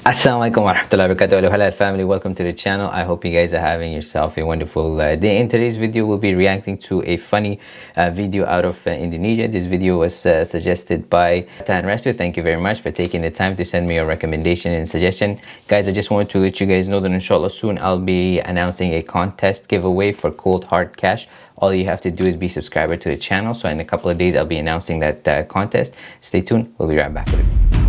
Assalamualaikum warahmatullahi wabarakatuh Hello family. Welcome to the channel. I hope you guys are having yourself a wonderful uh, day. In today's video we'll be reacting to a funny uh, video out of uh, Indonesia. This video was uh, suggested by Tan Restu. Thank you very much for taking the time to send me your recommendation and suggestion. Guys I just wanted to let you guys know that inshallah soon I'll be announcing a contest giveaway for cold hard cash. All you have to do is be subscriber to the channel. So in a couple of days I'll be announcing that uh, contest. Stay tuned. We'll be right back with it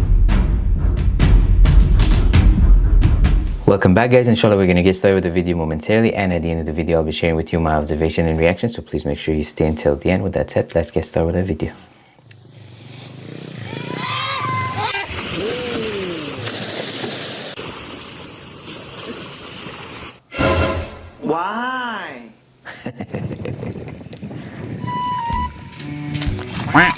Welcome back guys, inshallah we're going to get started with the video momentarily and at the end of the video I'll be sharing with you my observation and reaction so please make sure you stay until the end. With that said, let's get started with the video. Why?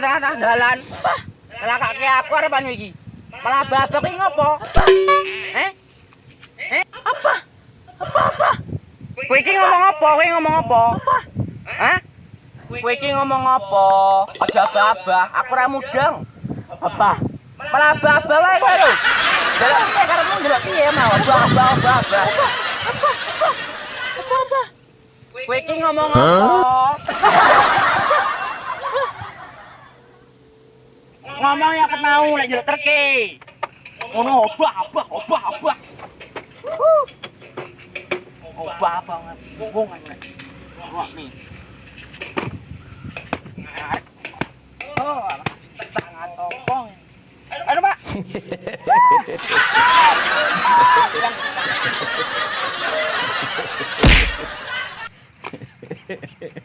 tengah-tengah dalan. Apa? Lah kaki aku arepan iki. Malah babak iki ngopo? Eh? Eh? Apa? Apa apa? Kowe iki ngomong apa? Kowe ngomong apa? Apa? Hah? Kowe iki ngomong apa? Aja babah, aku ora mudeng. Apa? Malah babah wae kowe lho. Delok piye karepmu delok piye mau? Babah babah. Apa? Apa? Apa? Apa apa? Kowe iki ngomong apa? ngomong yang ketau lek jeruk terke ngono obah obah obah obah. Obah banget bung oh sangat topong. Aduh pak.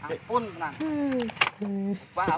Ampun tenang. Bah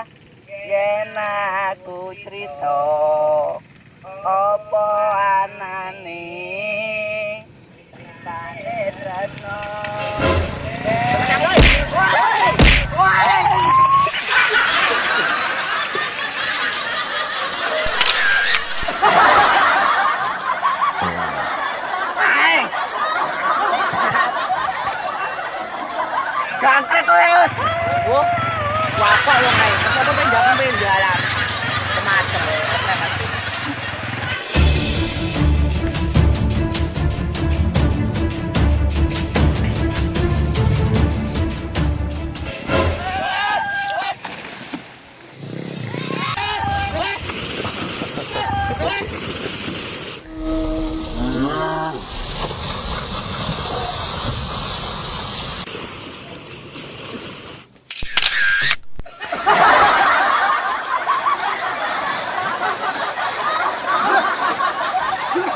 Jangkrik kowe. Wah, bapak wong ae. Terus apa pengen jalan pengen jalan.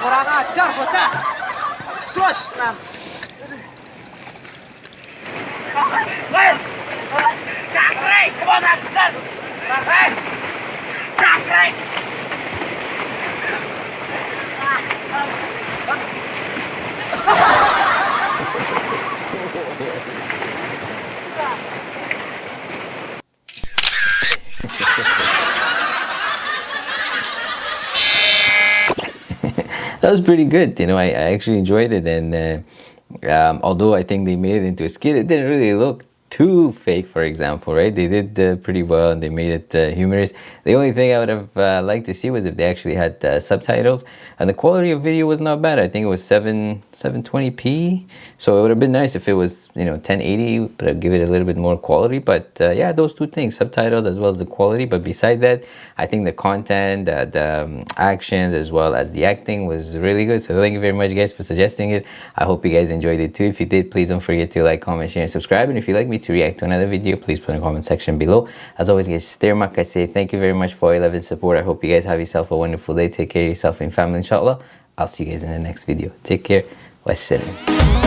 Kurang ajar bocah. Terus enam. Cangkrik, kebosan, cangkrik, cangkrik. That was pretty good you know I, I actually enjoyed it and uh, um, although I think they made it into a skit, it didn't really look too fake, for example, right? They did uh, pretty well and they made it uh, humorous. The only thing I would have uh, liked to see was if they actually had uh, subtitles, and the quality of video was not bad. I think it was seven 720p, so it would have been nice if it was you know 1080, but I'd give it a little bit more quality. But uh, yeah, those two things, subtitles as well as the quality. But beside that, I think the content, the um, actions, as well as the acting was really good. So thank you very much, guys, for suggesting it. I hope you guys enjoyed it too. If you did, please don't forget to like, comment, share, and subscribe. And if you'd like me to react to another video, please put in the comment section below. As always, guys, stay I say thank you very much for your love and support. I hope you guys have yourself a wonderful day. Take care of yourself and family, inshallah. I'll see you guys in the next video. Take care. Wassalam.